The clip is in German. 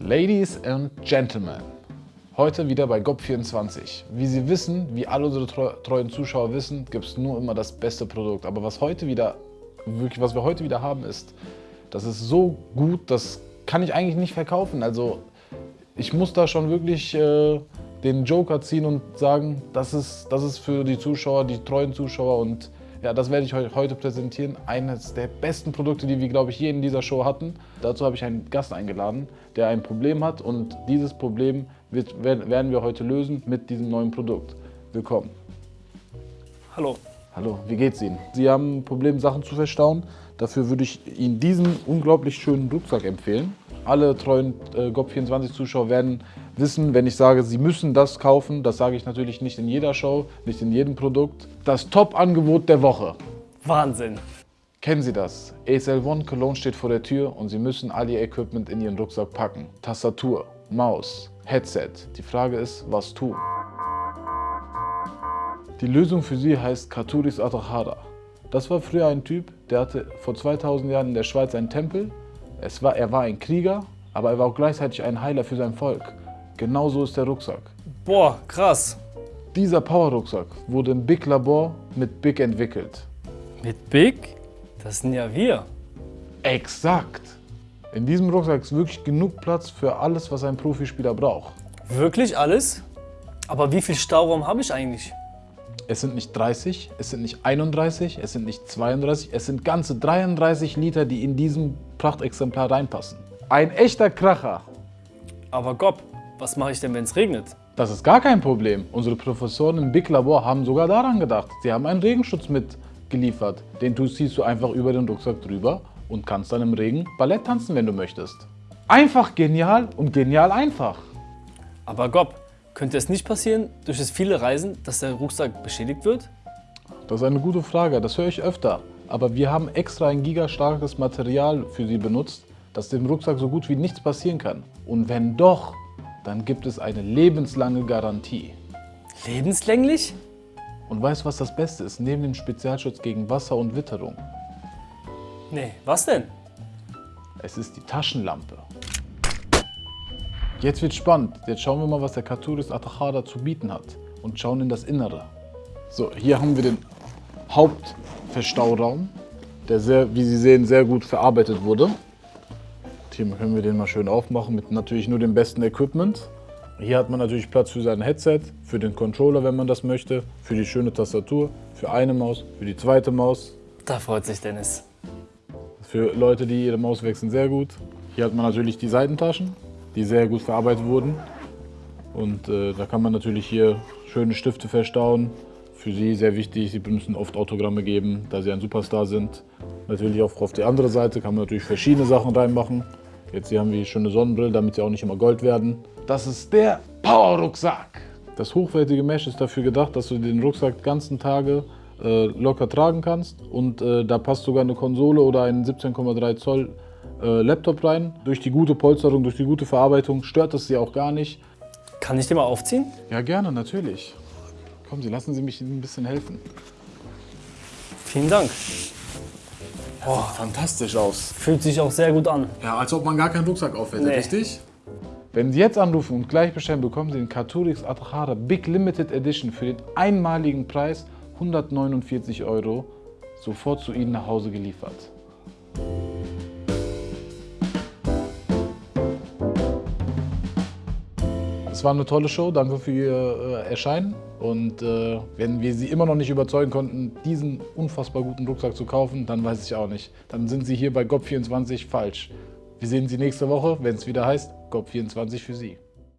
Ladies and Gentlemen, heute wieder bei GOP24. Wie Sie wissen, wie alle unsere treuen Zuschauer wissen, gibt es nur immer das beste Produkt. Aber was heute wieder, wirklich, was wir heute wieder haben, ist, das ist so gut, das kann ich eigentlich nicht verkaufen. Also ich muss da schon wirklich äh, den Joker ziehen und sagen, das ist, das ist für die Zuschauer, die treuen Zuschauer und ja, das werde ich euch heute präsentieren. Eines der besten Produkte, die wir, glaube ich, hier in dieser Show hatten. Dazu habe ich einen Gast eingeladen, der ein Problem hat und dieses Problem wird, werden wir heute lösen mit diesem neuen Produkt. Willkommen. Hallo. Hallo, wie geht's Ihnen? Sie haben ein Problem, Sachen zu verstauen. Dafür würde ich Ihnen diesen unglaublich schönen Rucksack empfehlen. Alle treuen äh, GOP24-Zuschauer werden wissen, wenn ich sage, sie müssen das kaufen, das sage ich natürlich nicht in jeder Show, nicht in jedem Produkt. Das Top-Angebot der Woche. Wahnsinn. Kennen Sie das? ASL One Cologne steht vor der Tür und Sie müssen all Ihr Equipment in Ihren Rucksack packen. Tastatur, Maus, Headset. Die Frage ist, was tun? Die Lösung für Sie heißt Katuris Atahara. Das war früher ein Typ, der hatte vor 2000 Jahren in der Schweiz einen Tempel. Es war, er war ein Krieger, aber er war auch gleichzeitig ein Heiler für sein Volk. Genauso ist der Rucksack. Boah, krass. Dieser Power-Rucksack wurde im Big Labor mit Big entwickelt. Mit Big? Das sind ja wir. Exakt. In diesem Rucksack ist wirklich genug Platz für alles, was ein Profispieler braucht. Wirklich alles? Aber wie viel Stauraum habe ich eigentlich? Es sind nicht 30, es sind nicht 31, es sind nicht 32, es sind ganze 33 Liter, die in diesem Prachtexemplar reinpassen. Ein echter Kracher. Aber Gob, was mache ich denn, wenn es regnet? Das ist gar kein Problem. Unsere Professoren im Big Labor haben sogar daran gedacht. Sie haben einen Regenschutz mitgeliefert. Den ziehst du einfach über den Rucksack drüber und kannst dann im Regen Ballett tanzen, wenn du möchtest. Einfach genial und genial einfach. Aber Gob, könnte es nicht passieren, durch das viele Reisen, dass der Rucksack beschädigt wird? Das ist eine gute Frage, das höre ich öfter. Aber wir haben extra ein gigastarkes Material für Sie benutzt, dass dem Rucksack so gut wie nichts passieren kann. Und wenn doch, dann gibt es eine lebenslange Garantie. Lebenslänglich? Und weißt du, was das Beste ist? Neben dem Spezialschutz gegen Wasser und Witterung. Nee, was denn? Es ist die Taschenlampe. Jetzt wird spannend. Jetzt schauen wir mal, was der Katuris Atachada zu bieten hat und schauen in das Innere. So, hier haben wir den Hauptverstauraum, der sehr, wie Sie sehen, sehr gut verarbeitet wurde. Hier können wir den mal schön aufmachen mit natürlich nur dem besten Equipment. Hier hat man natürlich Platz für sein Headset, für den Controller, wenn man das möchte, für die schöne Tastatur, für eine Maus, für die zweite Maus. Da freut sich Dennis. Für Leute, die ihre Maus wechseln, sehr gut. Hier hat man natürlich die Seitentaschen, die sehr gut verarbeitet wurden. Und äh, da kann man natürlich hier schöne Stifte verstauen. Für Sie sehr wichtig, Sie müssen oft Autogramme geben, da Sie ein Superstar sind. Natürlich auch auf die andere Seite kann man natürlich verschiedene Sachen reinmachen. Jetzt hier haben wir schöne Sonnenbrille, damit sie auch nicht immer Gold werden. Das ist der Power-Rucksack. Das hochwertige Mesh ist dafür gedacht, dass du den Rucksack ganzen Tage äh, locker tragen kannst. Und äh, da passt sogar eine Konsole oder ein 17,3 Zoll äh, Laptop rein. Durch die gute Polsterung, durch die gute Verarbeitung stört es sie auch gar nicht. Kann ich den mal aufziehen? Ja, gerne, natürlich. Kommen Sie, lassen Sie mich Ihnen ein bisschen helfen. Vielen Dank. Oh, fantastisch aus. Fühlt sich auch sehr gut an. Ja, als ob man gar keinen Rucksack aufhält, nee. richtig? Wenn Sie jetzt anrufen und gleich bestellen, bekommen Sie den Katurix Atachara Big Limited Edition für den einmaligen Preis 149 Euro sofort zu Ihnen nach Hause geliefert. Es war eine tolle Show, danke für Ihr äh, Erscheinen. Und äh, wenn wir Sie immer noch nicht überzeugen konnten, diesen unfassbar guten Rucksack zu kaufen, dann weiß ich auch nicht. Dann sind Sie hier bei GOP24 falsch. Wir sehen Sie nächste Woche, wenn es wieder heißt GOP24 für Sie.